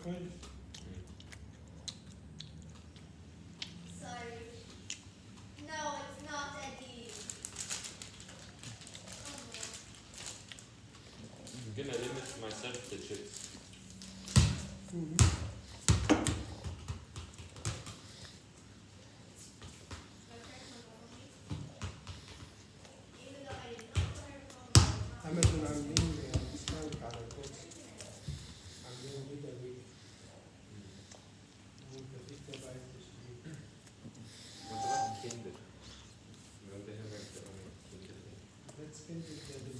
Okay. So, no, it's not a D. I'm gonna limit myself to chips. Mm -hmm. I'm extended the